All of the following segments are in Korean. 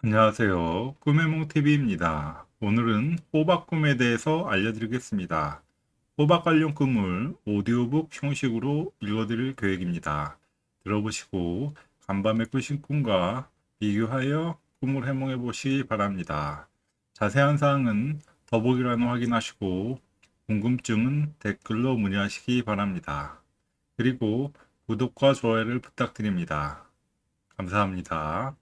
안녕하세요. 꿈의몽TV입니다. 오늘은 호박 꿈에 대해서 알려드리겠습니다. 호박 관련 꿈을 오디오북 형식으로 읽어드릴 계획입니다. 들어보시고 간밤에 꾸신 꿈과 비교하여 꿈을 해몽해 보시기 바랍니다. 자세한 사항은 더보기란을 확인하시고 궁금증은 댓글로 문의하시기 바랍니다. 그리고 구독과 좋아요를 부탁드립니다. 감사합니다.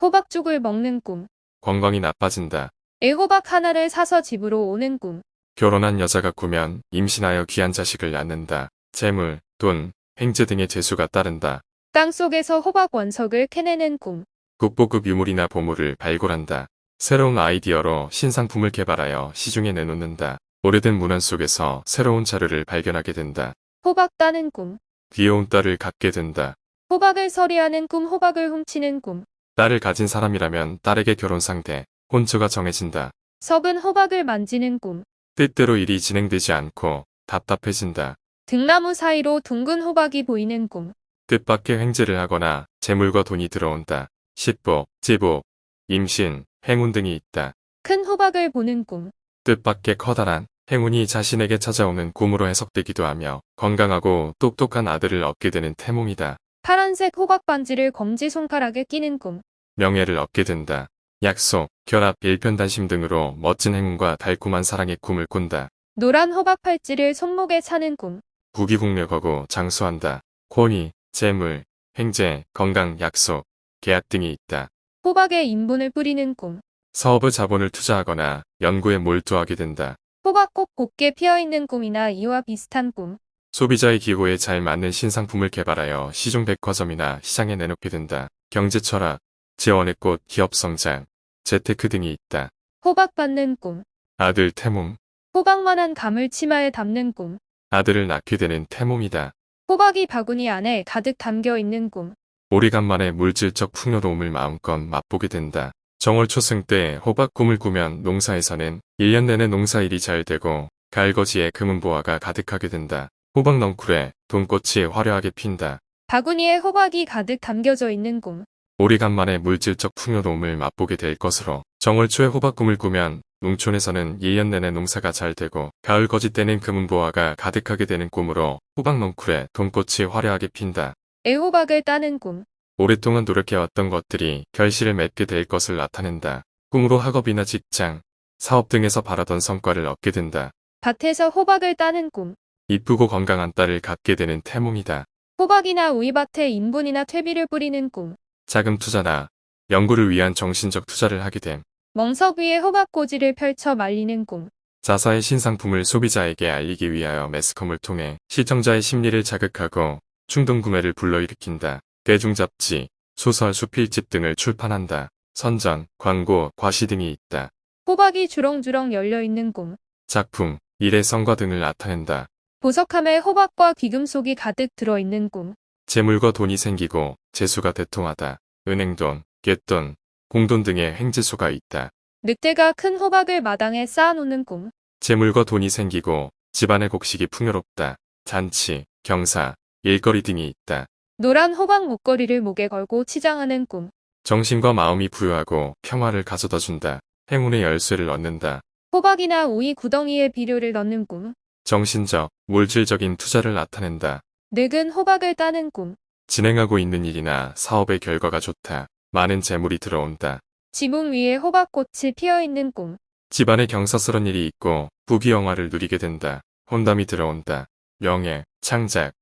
호박죽을 먹는 꿈. 건강이 나빠진다. 애호박 하나를 사서 집으로 오는 꿈. 결혼한 여자가 꾸면 임신하여 귀한 자식을 낳는다. 재물, 돈, 횡재 등의 재수가 따른다. 땅 속에서 호박 원석을 캐내는 꿈. 국보급 유물이나 보물을 발굴한다. 새로운 아이디어로 신상품을 개발하여 시중에 내놓는다. 오래된 문안 속에서 새로운 자료를 발견하게 된다. 호박 따는 꿈. 귀여운 딸을 갖게 된다. 호박을 서리하는 꿈. 호박을 훔치는 꿈. 딸을 가진 사람이라면 딸에게 결혼 상대, 혼처가 정해진다. 석은 호박을 만지는 꿈. 뜻대로 일이 진행되지 않고 답답해진다. 등나무 사이로 둥근 호박이 보이는 꿈. 뜻밖의 횡재를 하거나 재물과 돈이 들어온다. 식복, 제복, 임신, 행운 등이 있다. 큰 호박을 보는 꿈. 뜻밖의 커다란 행운이 자신에게 찾아오는 꿈으로 해석되기도 하며 건강하고 똑똑한 아들을 얻게 되는 태몽이다. 파란색 호박 반지를 검지 손가락에 끼는 꿈. 명예를 얻게 된다. 약속, 결합, 일편단심 등으로 멋진 행운과 달콤한 사랑의 꿈을 꾼다. 노란 호박 팔찌를 손목에 차는 꿈. 부귀국력하고 장수한다. 권위, 재물, 횡재, 건강, 약속, 계약 등이 있다. 호박에 인분을 뿌리는 꿈. 사업의 자본을 투자하거나 연구에 몰두하게 된다. 호박꽃 곱게 피어있는 꿈이나 이와 비슷한 꿈. 소비자의 기호에 잘 맞는 신상품을 개발하여 시중 백화점이나 시장에 내놓게 된다. 경제 철학, 재원의 꽃, 기업 성장, 재테크 등이 있다. 호박 받는 꿈. 아들 태몽, 호박만한 감을 치마에 담는 꿈. 아들을 낳게 되는 태몽이다. 호박이 바구니 안에 가득 담겨 있는 꿈. 오래간만에 물질적 풍요로움을 마음껏 맛보게 된다. 정월 초승 때 호박 꿈을 꾸면 농사에서는 1년 내내 농사일이 잘 되고 갈거지에 금은보화가 가득하게 된다. 호박 넝쿨에 돈꽃이 화려하게 핀다. 바구니에 호박이 가득 담겨져 있는 꿈. 오래간만에 물질적 풍요로움을 맛보게 될 것으로 정월 초에 호박 꿈을 꾸면 농촌에서는 1년 내내 농사가 잘 되고 가을 거지 때는 금은보화가 가득하게 되는 꿈으로 호박 넝쿨에 돈꽃이 화려하게 핀다. 애호박을 따는 꿈. 오랫동안 노력해왔던 것들이 결실을 맺게 될 것을 나타낸다. 꿈으로 학업이나 직장, 사업 등에서 바라던 성과를 얻게 된다. 밭에서 호박을 따는 꿈. 이쁘고 건강한 딸을 갖게 되는 태몽이다. 호박이나 우이밭에 인분이나 퇴비를 뿌리는 꿈. 자금 투자나 연구를 위한 정신적 투자를 하게 됨. 멍석 위에 호박꼬지를 펼쳐 말리는 꿈. 자사의 신상품을 소비자에게 알리기 위하여 매스컴을 통해 시청자의 심리를 자극하고 충동 구매를 불러일으킨다. 대중 잡지, 소설, 수필집 등을 출판한다. 선전, 광고, 과시 등이 있다. 호박이 주렁주렁 열려 있는 꿈. 작품, 일의 성과 등을 나타낸다. 보석함에 호박과 귀금속이 가득 들어 있는 꿈. 재물과 돈이 생기고 재수가 대통하다. 은행돈, 갯돈, 공돈 등의 횡재수가 있다. 늑대가 큰 호박을 마당에 쌓아놓는 꿈. 재물과 돈이 생기고 집안의 곡식이 풍요롭다. 잔치, 경사, 일거리 등이 있다. 노란 호박 목걸이를 목에 걸고 치장하는 꿈. 정신과 마음이 부유하고 평화를 가져다 준다. 행운의 열쇠를 얻는다. 호박이나 우이 구덩이에 비료를 넣는 꿈. 정신적, 물질적인 투자를 나타낸다. 늙은 호박을 따는 꿈. 진행하고 있는 일이나 사업의 결과가 좋다. 많은 재물이 들어온다. 지붕 위에 호박꽃이 피어 있는 꿈. 집안에 경사스런 일이 있고 부귀영화를 누리게 된다. 혼담이 들어온다. 명예, 창작,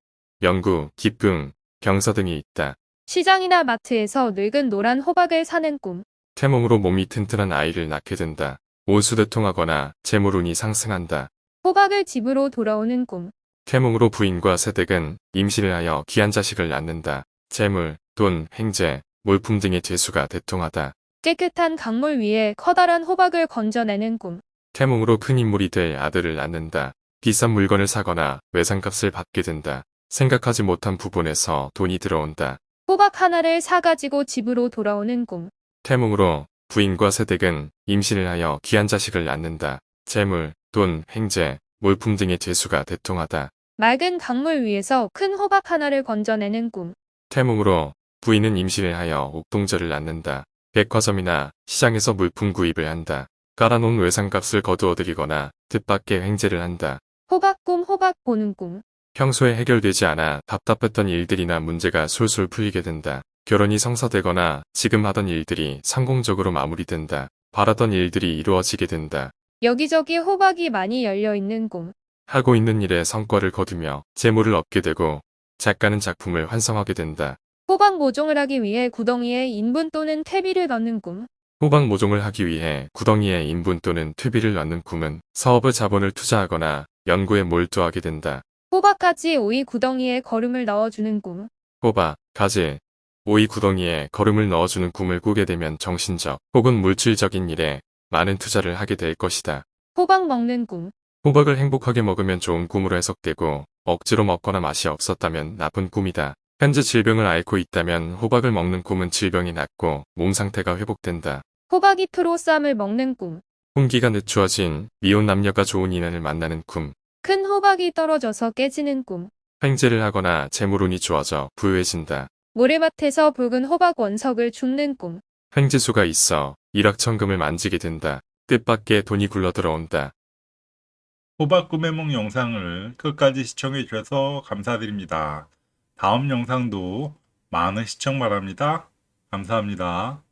연구, 기쁨, 경사 등이 있다. 시장이나 마트에서 늙은 노란 호박을 사는 꿈. 태몽으로 몸이 튼튼한 아이를 낳게 된다. 온수대통하거나 재물운이 상승한다. 호박을 집으로 돌아오는 꿈. 태몽으로 부인과 새댁은 임신을 하여 귀한 자식을 낳는다. 재물, 돈, 행재, 몰품 등의 재수가 대통하다. 깨끗한 강물 위에 커다란 호박을 건져내는 꿈. 태몽으로 큰 인물이 될 아들을 낳는다. 비싼 물건을 사거나 외상값을 받게 된다. 생각하지 못한 부분에서 돈이 들어온다. 호박 하나를 사가지고 집으로 돌아오는 꿈. 태몽으로 부인과 새댁은 임신을 하여 귀한 자식을 낳는다. 재물, 돈, 행재, 몰품 등의 재수가 대통하다. 맑은 강물 위에서 큰 호박 하나를 건져내는 꿈. 태몽으로 부인은 임신을 하여 옥동자를 낳는다. 백화점이나 시장에서 물품 구입을 한다. 깔아놓은 외상값을 거두어들이거나 뜻밖의 횡재를 한다. 호박 꿈 호박 보는 꿈. 평소에 해결되지 않아 답답했던 일들이나 문제가 술술 풀리게 된다. 결혼이 성사되거나 지금 하던 일들이 성공적으로 마무리된다. 바라던 일들이 이루어지게 된다. 여기저기 호박이 많이 열려 있는 꿈. 하고 있는 일에 성과를 거두며 재물을 얻게 되고 작가는 작품을 완성하게 된다. 호박 모종을 하기 위해 구덩이에 인분 또는 퇴비를 넣는 꿈. 호박 모종을 하기 위해 구덩이에 인분 또는 퇴비를 넣는 꿈은 사업의 자본을 투자하거나 연구에 몰두하게 된다. 호박 가지 오이 구덩이에 거름을 넣어주는 꿈. 호박, 가지, 오이 구덩이에 거름을 넣어주는 꿈을 꾸게 되면 정신적 혹은 물질적인 일에 많은 투자를 하게 될 것이다. 호박 먹는 꿈. 호박을 행복하게 먹으면 좋은 꿈으로 해석되고 억지로 먹거나 맛이 없었다면 나쁜 꿈이다. 현재 질병을 앓고 있다면 호박을 먹는 꿈은 질병이 낫고 몸 상태가 회복된다. 호박잎으로 쌈을 먹는 꿈. 홍기가 늦추어진 미혼 남녀가 좋은 인연을 만나는 꿈. 큰 호박이 떨어져서 깨지는 꿈. 횡재를 하거나 재물운이 좋아져 부유해진다. 모래밭에서 붉은 호박 원석을 줍는 꿈. 횡재수가 있어 일확천금을 만지게 된다. 뜻밖의 돈이 굴러 들어온다. 호박 꿈의梦 영상을 끝까지 시청해 주셔서 감사드립니다. 다음 영상도 많은 시청 바랍니다. 감사합니다.